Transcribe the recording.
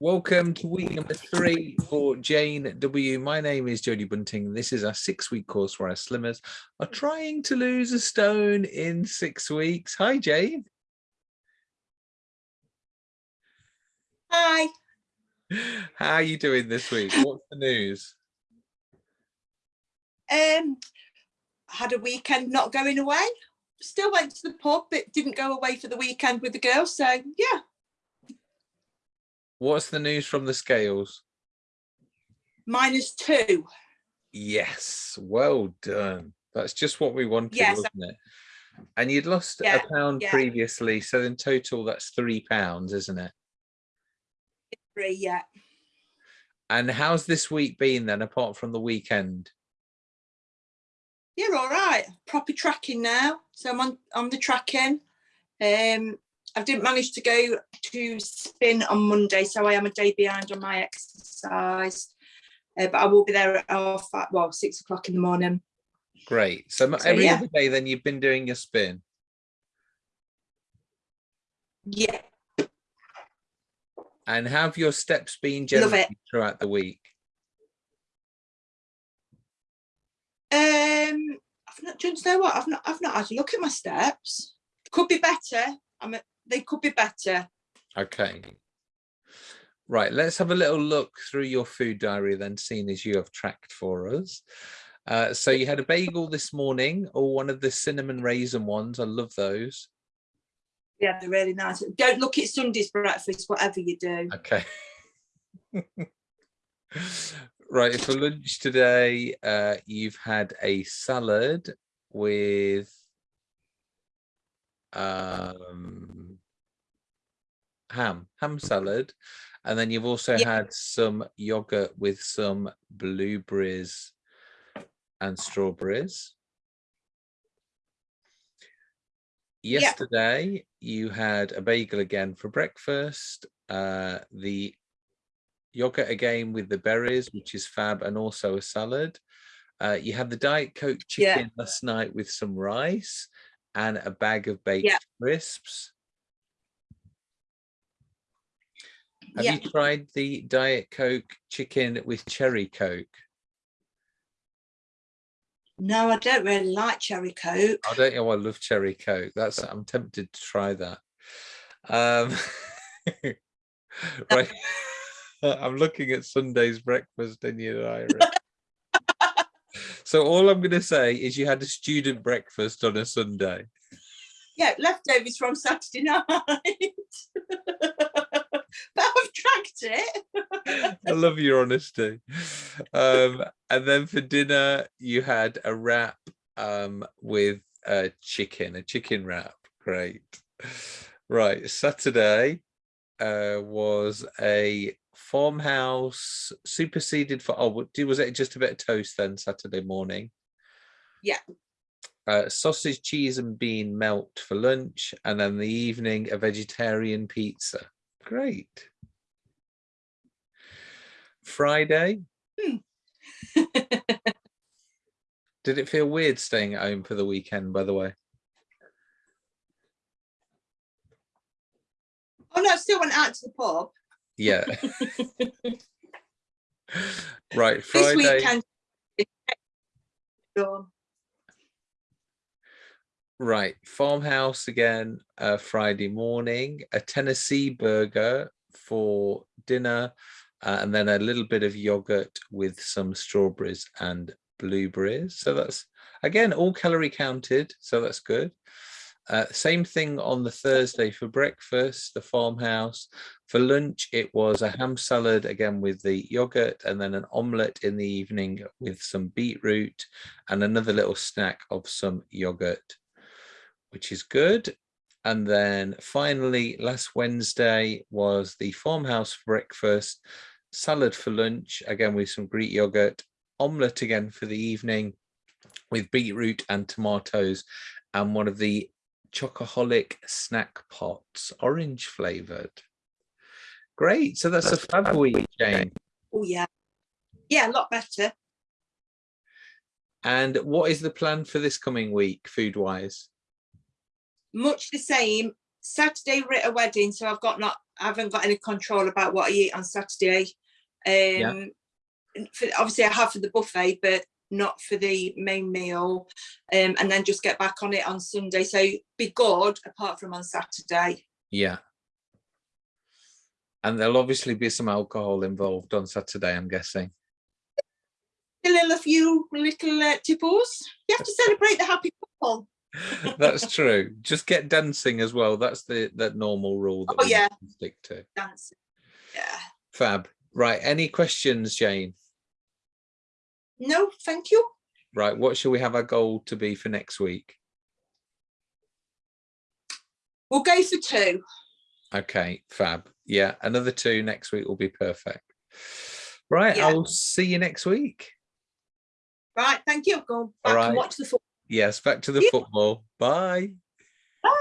Welcome to week number three for Jane W. My name is Jodie Bunting. This is our six week course where our slimmers are trying to lose a stone in six weeks. Hi, Jane. Hi. How are you doing this week? What's the news? Um, had a weekend not going away. Still went to the pub, but didn't go away for the weekend with the girls. So yeah, What's the news from the scales? minus two. Yes, well done. That's just what we wanted, Yes. wasn't it? And you'd lost Yeah, a pound yeah. previously, so in total that's three pounds, isn't it? Three, yeah. And how's this week been then, apart from the weekend? You're all right. Proper tracking now. So I'm on on the tracking. Um, I didn't manage to go to spin on Monday, so I am a day behind on my exercise. Uh, but I will be there at half well, six o'clock in the morning. Great. So, So, every yeah. other day then you've been doing your spin. Yeah, And have your steps been it. throughout the week? Um, I've not. Do you know what? I've not. I've not had a look at my steps. Could be better. I'm. A, they could be better. Okay. Right, let's have a little look through your food diary then, seeing as you have tracked for us. Uh, so you had a bagel this morning, or one of the cinnamon raisin ones. I love those. Yeah, they're really nice. Don't look at Sunday's breakfast, whatever you do. Okay. right, for lunch today, uh, you've had a salad with um, ham, ham salad, and then you've also Yeah. had some yogurt with some blueberries and strawberries. Yeah. Yesterday, you had a bagel again for breakfast, uh, the yogurt again with the berries, which is fab, and also a salad. Uh, you had the Diet Coke Yeah. chicken last night with some rice and a bag of baked Yeah. crisps. Have Yeah. you tried the Diet Coke chicken with cherry Coke? No, I don't really like cherry coke. I don't know. I love cherry Coke. That's I'm tempted to try that. Um, right. I'm looking at Sunday's breakfast in your diary. so all I'm going to say is you had a student breakfast on a Sunday. Yeah, leftovers from Saturday night. I've tracked it. I love your honesty. Um, and then for dinner, you had a wrap um, with a chicken, a chicken wrap. Great. Right. Saturday uh, was a farmhouse superseded for, oh, was it just a bit of toast then Saturday morning? Yeah. Uh, sausage, cheese and bean melt for lunch. And then the evening, a vegetarian pizza. Great. Friday, Did it feel weird staying at home for the weekend, by the way? Oh no, I still went out to the pub. Yeah. right, This Friday. weekend. Right, farmhouse again, uh, Friday morning, a Tennessee burger for dinner, uh, and then a little bit of yogurt with some strawberries and blueberries. So that's again all calorie counted, so that's good. Uh, same thing on the Thursday for breakfast, the farmhouse. For lunch, it was a ham salad again with the yogurt, and then an omelette in the evening with some beetroot, and another little snack of some yogurt which is good. And then finally, last Wednesday was the farmhouse breakfast, salad for lunch, again with some Greek yogurt, omelette again for the evening with beetroot and tomatoes, and one of the chocoholic snack pots, orange flavored. Great. So that's a fab week, Jane. Oh yeah. Yeah, a lot better. And what is the plan for this coming week, food wise? Much the same. Saturday we're at a wedding, so I've got not I haven't got any control about what I eat on Saturday. Um, for, obviously I have for the buffet, but not for the main meal. Um, and then just get back on it on Sunday. So be good apart from on Saturday. Yeah. And there'll obviously be some alcohol involved on Saturday, I'm guessing. A little few little uh, tipples. You have to celebrate the happy couple. That's true. Just get dancing as well. That's the that normal rule that Oh, we yeah. stick to. Dancing. Yeah. Fab. Right. Any questions, Jane? No, thank you. Right. What shall we have our goal to be for next week? We'll go for two. Okay, fab. Yeah, another two next week will be perfect. Right, Yeah. I'll see you next week. Right, thank you. Go back right. and watch the football. Yes, back to the Yeah. football. Bye.